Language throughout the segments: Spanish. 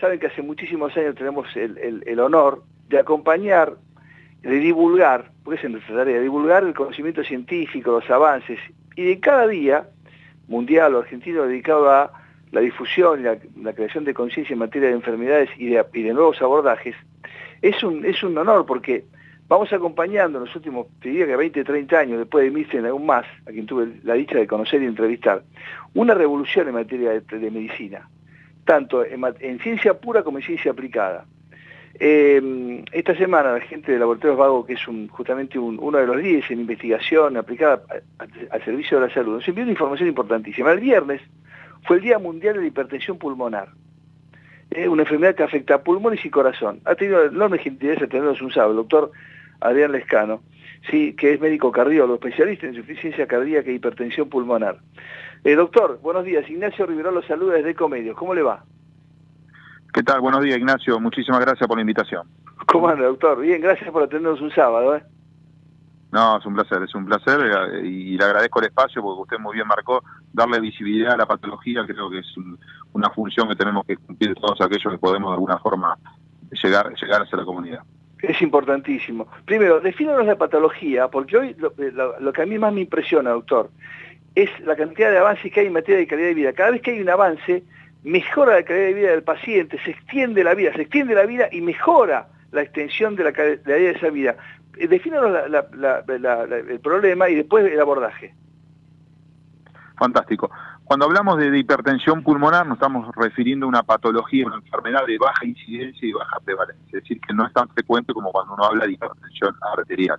saben que hace muchísimos años tenemos el, honor de acompañar, de divulgar, porque es nuestra tarea, divulgar el conocimiento científico, los avances, y de cada día, mundial o argentino, dedicado a la difusión y la, creación de conciencia en materia de enfermedades y de, nuevos abordajes, es un, es un honor porque vamos acompañando en los últimos, te diría que 20, 30 años, después de Milton aún más, a quien tuve la dicha de conocer y entrevistar, una revolución en materia de medicina tanto en, ciencia pura como en ciencia aplicada. Eh, esta semana la gente de Laboratorios Vago, que es justamente uno de los 10 en investigación aplicada al servicio de la salud, nos envió una información importantísima. El viernes fue el Día Mundial de la Hipertensión Pulmonar, Es una enfermedad que afecta a pulmones y corazón. Ha tenido enorme gentileza tenernos un sábado, el doctor Adrián Lescano, sí, que es médico cardiólogo, especialista en insuficiencia cardíaca e hipertensión pulmonar. Eh, doctor, buenos días. Ignacio Rivero los saluda desde Ecomedios. ¿Cómo le va? ¿Qué tal? Buenos días, Ignacio. Muchísimas gracias por la invitación. ¿Cómo anda, doctor? Bien, gracias por atendernos un sábado. ¿eh? No, es un placer, es un placer eh, y le agradezco el espacio porque usted muy bien marcó darle visibilidad a la patología, creo que es una función que tenemos que cumplir todos aquellos que podemos de alguna forma llegar, llegar hacia la comunidad. Es importantísimo. Primero, defínanos la patología, porque hoy lo, lo, que a mí más me impresiona, doctor, es la cantidad de avances que hay en materia de calidad de vida. Cada vez que hay un avance, mejora la calidad de vida del paciente, se extiende la vida, se extiende la vida y mejora la extensión de la calidad de esa vida. Eh, defínanos el problema y después el abordaje. Fantástico. Cuando hablamos de hipertensión pulmonar nos estamos refiriendo a una patología, una enfermedad de baja incidencia y baja prevalencia, es decir, que no es tan frecuente como cuando uno habla de hipertensión arterial.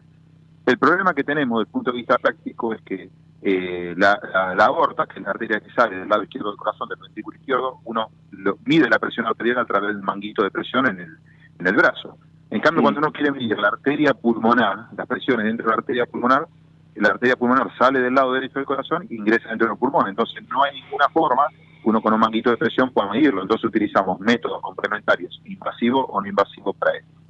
El problema que tenemos desde el punto de vista práctico es que eh, la, aorta, que es la arteria que sale del lado izquierdo del corazón, del ventrículo izquierdo, uno mide la presión arterial a través del manguito de presión en el, en el brazo. En cambio, cuando uno quiere medir la arteria pulmonar, las presiones dentro de la arteria pulmonar, la arteria pulmonar sale del lado derecho del corazón e ingresa dentro del pulmón. Entonces, no hay ninguna forma uno con un manguito de presión pueda medirlo. Entonces, utilizamos métodos complementarios, invasivos o no invasivos para esto.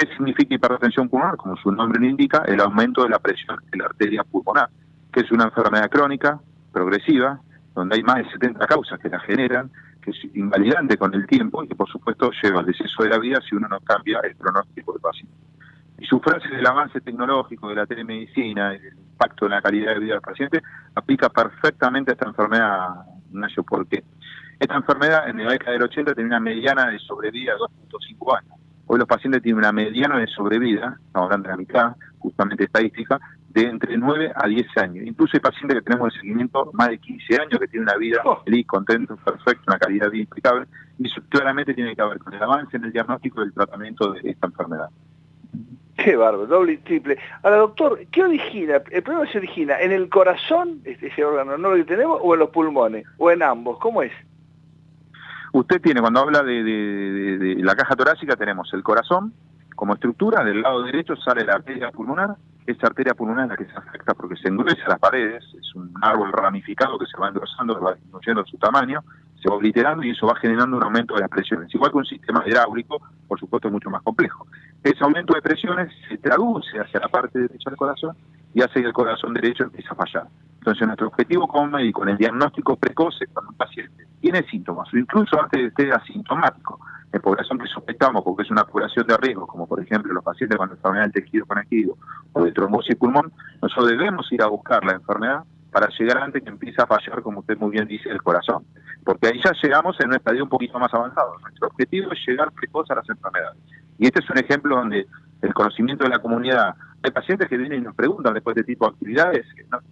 ¿Qué significa hipertensión pulmonar? Como su nombre lo indica, el aumento de la presión de la arteria pulmonar que es una enfermedad crónica, progresiva, donde hay más de 70 causas que la generan, que es invalidante con el tiempo y que por supuesto lleva al deceso de la vida si uno no cambia el pronóstico del paciente. Y su frase del avance tecnológico, de la telemedicina, del impacto en la calidad de vida del paciente, aplica perfectamente a esta enfermedad, Ignacio, porque esta enfermedad en la década del 80 tenía una mediana de sobrevida de 2.5 años. Hoy los pacientes tienen una mediana de sobrevida, estamos hablando de la mitad, justamente estadística, de entre 9 a 10 años. Incluso hay pacientes que tenemos de seguimiento más de 15 años que tienen una vida oh. feliz, contento, perfecta, una calidad de vida impecable. Y eso claramente tiene que ver con el avance en el diagnóstico y el tratamiento de esta enfermedad. Qué bárbaro, doble y triple. Ahora, doctor, ¿qué origina? ¿El problema se origina en el corazón, ese órgano no lo tenemos, o en los pulmones, o en ambos? ¿Cómo es? Usted tiene, cuando habla de la caja torácica, tenemos el corazón como estructura, del lado derecho sale la arteria pulmonar, esa arteria pulmonar es la que se afecta porque se endurece las paredes, es un árbol ramificado que se va engrosando, va disminuyendo su tamaño, se va obliterando y eso va generando un aumento de las presiones. Igual que un sistema hidráulico, por supuesto, es mucho más complejo. Ese aumento de presiones se traduce hacia la parte derecha del corazón y hace que el corazón derecho empiece a fallar. Entonces, nuestro objetivo como médico en el diagnóstico precoce cuando un paciente tiene síntomas o incluso antes de esté asintomático, en población que sospechamos porque es una población de riesgo, como por ejemplo los pacientes con enfermedad del tejido conectivo o de trombosis pulmón, nosotros debemos ir a buscar la enfermedad para llegar antes que empiece a fallar, como usted muy bien dice, el corazón. Porque ahí ya llegamos en un estadio un poquito más avanzado. Nuestro objetivo es llegar precoz a las enfermedades. Y este es un ejemplo donde el conocimiento de la comunidad, hay pacientes que vienen y nos preguntan después de este tipo de actividades,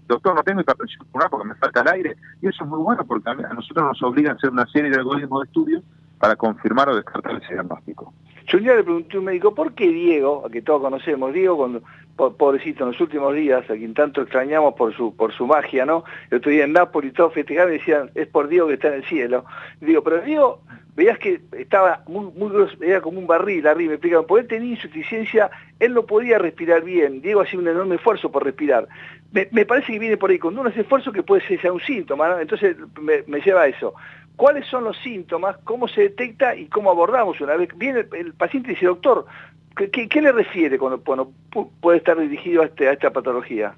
doctor, no tengo hipertensión pulmonar porque me falta el aire, y eso es muy bueno porque a nosotros nos obliga a hacer una serie de algoritmos de estudio para confirmar o descartar ese diagnóstico. Yo un día le pregunté a un médico, ¿por qué Diego, a que todos conocemos, Diego, cuando, pobrecito, en los últimos días, a quien tanto extrañamos por su por su magia, ¿no? El otro día en Nápoles, todos festejaban y decían, es por Diego que está en el cielo. digo, pero Diego, veías que estaba muy, muy era como un barril arriba, me explicaban, porque él tenía insuficiencia, él no podía respirar bien, Diego hacía un enorme esfuerzo por respirar. Me, parece que viene por ahí, cuando uno hace esfuerzo que puede ser un síntoma. Entonces me, me lleva a eso cuáles son los síntomas, cómo se detecta y cómo abordamos una vez. Viene el, paciente y dice, doctor, ¿qué, le refiere cuando, puede estar dirigido a, este, a esta patología?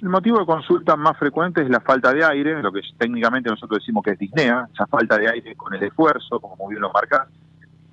El motivo de consulta más frecuente es la falta de aire, lo que técnicamente nosotros decimos que es disnea, esa falta de aire con el esfuerzo, como bien lo marca,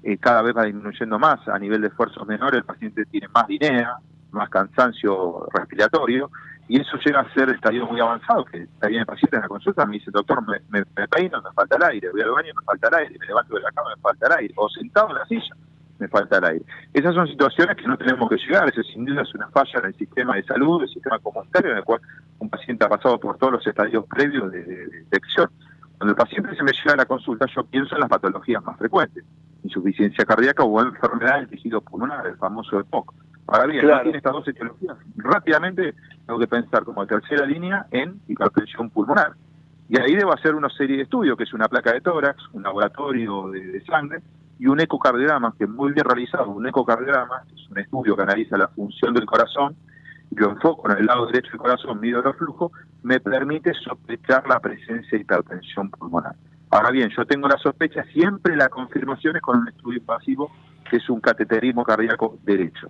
eh, cada vez va disminuyendo más. A nivel de esfuerzos menores, el paciente tiene más disnea, más cansancio respiratorio, y eso llega a ser estadio muy avanzado, que está bien el paciente en la consulta, me dice, doctor, me, me, peino, me falta el aire, voy al baño, me falta el aire, me levanto de la cama, me falta el aire, o sentado en la silla, me falta el aire. Esas son situaciones que no tenemos que llegar, eso sin duda es una falla en el sistema de salud, el sistema comunitario, en el cual un paciente ha pasado por todos los estadios previos de, detección. Cuando el paciente se me llega a la consulta, yo pienso en las patologías más frecuentes, insuficiencia cardíaca o enfermedad del tejido pulmonar, el famoso EPOC. Ahora bien, tiene estas dos etiologías. Rápidamente tengo que pensar como tercera línea en hipertensión pulmonar. Y ahí debo hacer una serie de estudios, que es una placa de tórax, un laboratorio de, sangre y un ecocardiograma, que es muy bien realizado. Un ecocardiograma es un estudio que analiza la función del corazón, yo enfoco en el lado derecho del corazón, mido los flujos, me permite sospechar la presencia de hipertensión pulmonar. Ahora bien, yo tengo la sospecha, siempre la confirmación es con un estudio invasivo, que es un cateterismo cardíaco derecho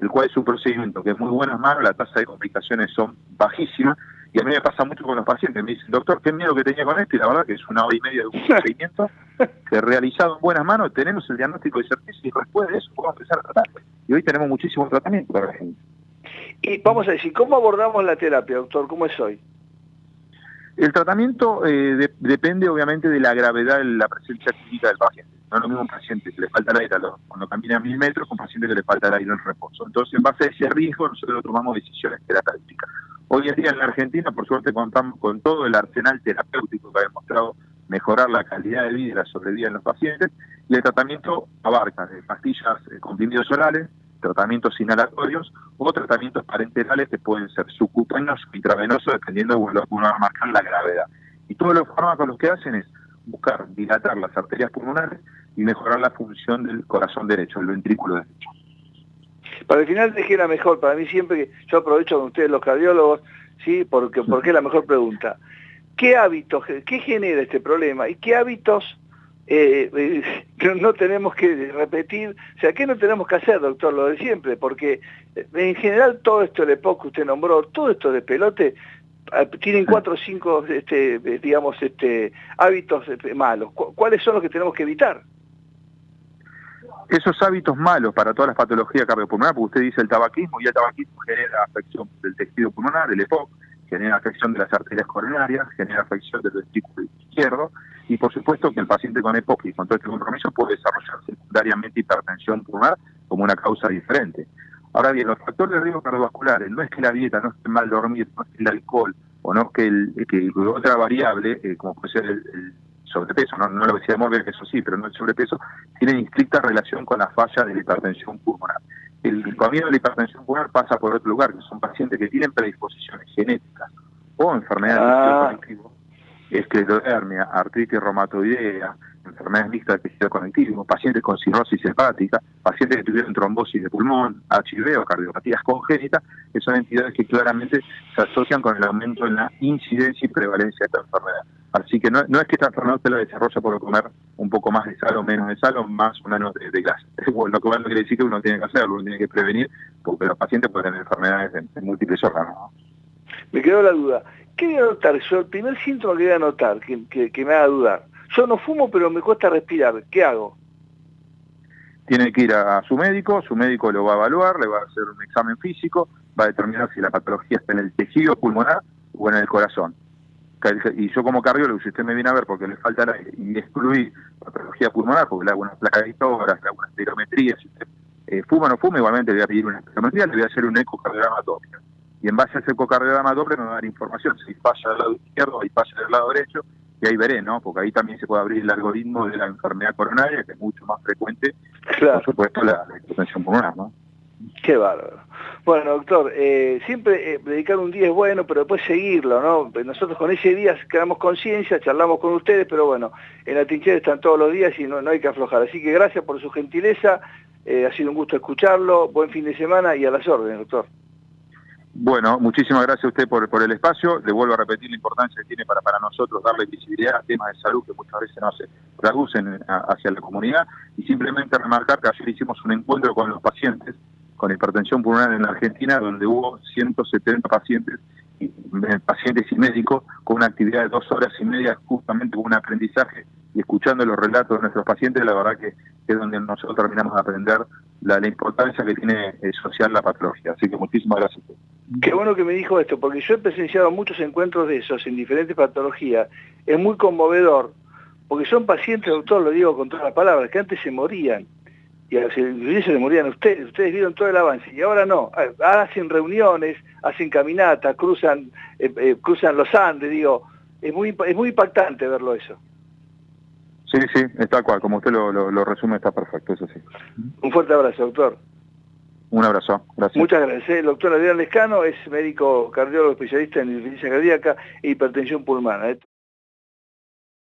el cual es un procedimiento que es muy buenas manos, la tasa de complicaciones son bajísimas, y a mí me pasa mucho con los pacientes, me dicen, doctor, qué miedo que tenía con esto, y la verdad que es una hora y media de un procedimiento que realizado en buenas manos, tenemos el diagnóstico de certeza y después de eso podemos empezar a tratar. Y hoy tenemos muchísimo tratamiento para la gente. Y vamos a decir, ¿cómo abordamos la terapia, doctor? ¿Cómo es hoy? El tratamiento eh, depende obviamente de la gravedad de la presencia clínica del paciente. No es lo mismo un paciente que le falta el aire cuando camina a mil metros con un paciente que le falta el aire en reposo. Entonces, en base a ese riesgo, nosotros tomamos decisiones terapéuticas. Hoy en día en la Argentina, por suerte, contamos con todo el arsenal terapéutico que ha demostrado mejorar la calidad de vida y la sobrevida en los pacientes, y el tratamiento abarca de pastillas, eh, comprimidos orales, tratamientos inhalatorios o tratamientos parenterales que pueden ser subcutáneos o intravenosos, dependiendo de lo que uno va a marcar la gravedad. Y todos los fármacos lo que hacen es buscar dilatar las arterias pulmonares y mejorar la función del corazón derecho, el ventrículo derecho. Para el final dejé la mejor, para mí siempre que yo aprovecho con ustedes los cardiólogos, ¿sí? porque, porque es la mejor pregunta. ¿Qué hábitos, qué genera este problema y qué hábitos eh, eh, no tenemos que repetir, o sea, ¿qué no tenemos que hacer, doctor? Lo de siempre, porque eh, en general todo esto de POC que usted nombró, todo esto de pelote, tienen cuatro o cinco, este, digamos, este, hábitos malos. ¿Cuáles son los que tenemos que evitar? Esos hábitos malos para todas las patologías cardiopulmonares, porque usted dice el tabaquismo, y el tabaquismo genera afección del tejido pulmonar, el EPOC, genera afección de las arterias coronarias, genera afección del ventrículo izquierdo, y por supuesto que el paciente con EPOC y con todo este compromiso puede desarrollar secundariamente hipertensión pulmonar como una causa diferente. Ahora bien, los factores de riesgo cardiovasculares no es que la dieta, no es que mal dormir, no es que el alcohol, o no es que, el, que otra variable, eh, como puede ser el, sobrepeso, no, no lo decía Morgan, que eso sí, pero no el sobrepeso, tienen estricta relación con la falla de la hipertensión pulmonar. El camino de la hipertensión pulmonar pasa por otro lugar, que son pacientes que tienen predisposiciones genéticas o enfermedades ah. esclerodermia, artritis reumatoidea, enfermedades mixtas de tejido conectivo, pacientes con cirrosis hepática, pacientes que tuvieron trombosis de pulmón, HIV o cardiopatías congénitas, que son entidades que claramente se asocian con el aumento en la incidencia y prevalencia de esta enfermedad. Así que no, es que esta enfermedad se la desarrolla por comer un poco más de sal o menos de sal o más o menos de. Bueno, lo que no quiere decir que uno tiene que hacerlo, uno tiene que prevenir, porque los pacientes pueden tener enfermedades en, múltiples órganos. Me quedó la duda. ¿Qué voy a notar? Yo, el primer síntoma que voy a notar, que, que me haga dudar, yo no fumo, pero me cuesta respirar. ¿Qué hago? Tiene que ir a, su médico, su médico lo va a evaluar, le va a hacer un examen físico, va a determinar si la patología está en el tejido pulmonar o en el corazón. Y yo como cardiólogo, si usted me viene a ver porque le falta aire y excluir patología pulmonar, porque le hago una placa de historias, le hago una espirometría, si usted eh, fuma o no fuma, igualmente le voy a pedir una espirometría, le voy a hacer un ecocardiograma doble. Y en base a ese ecocardiograma doble me va a dar información si falla del lado izquierdo o falla del lado derecho, y ahí veré, ¿no? Porque ahí también se puede abrir el algoritmo de la enfermedad coronaria, que es mucho más frecuente, por supuesto, la, hipertensión pulmonar, ¿no? Qué bárbaro. Bueno, doctor, eh, siempre eh, dedicar un día es bueno, pero después seguirlo, ¿no? Nosotros con ese día quedamos conciencia, charlamos con ustedes, pero bueno, en la trinchera están todos los días y no, no hay que aflojar. Así que gracias por su gentileza, eh, ha sido un gusto escucharlo, buen fin de semana y a las órdenes, doctor. Bueno, muchísimas gracias a usted por, el espacio. Le vuelvo a repetir la importancia que tiene para, nosotros darle visibilidad a temas de salud que muchas veces no se traducen hacia la comunidad. Y simplemente remarcar que ayer hicimos un encuentro con los pacientes con hipertensión pulmonar en la Argentina, donde hubo 170 pacientes pacientes y médicos con una actividad de dos horas y media justamente con un aprendizaje y escuchando los relatos de nuestros pacientes, la verdad que es donde nosotros terminamos de aprender la, importancia que tiene eh, social la patología. Así que muchísimas gracias. Qué bueno que me dijo esto, porque yo he presenciado muchos encuentros de esos en diferentes patologías. Es muy conmovedor, porque son pacientes, doctor, lo digo con todas las palabras, que antes se morían y a se morían ustedes, ustedes vieron todo el avance, y ahora no, ahora hacen reuniones, hacen caminatas, cruzan, eh, eh, cruzan los Andes, digo, es muy, es muy impactante verlo eso. Sí, sí, está cual, como usted lo, lo, resume está perfecto, eso sí. Un fuerte abrazo, doctor. Un abrazo. Muchas gracias. El doctor Adrián Lescano es médico cardiólogo especialista en insuficiencia cardíaca e hipertensión pulmonar.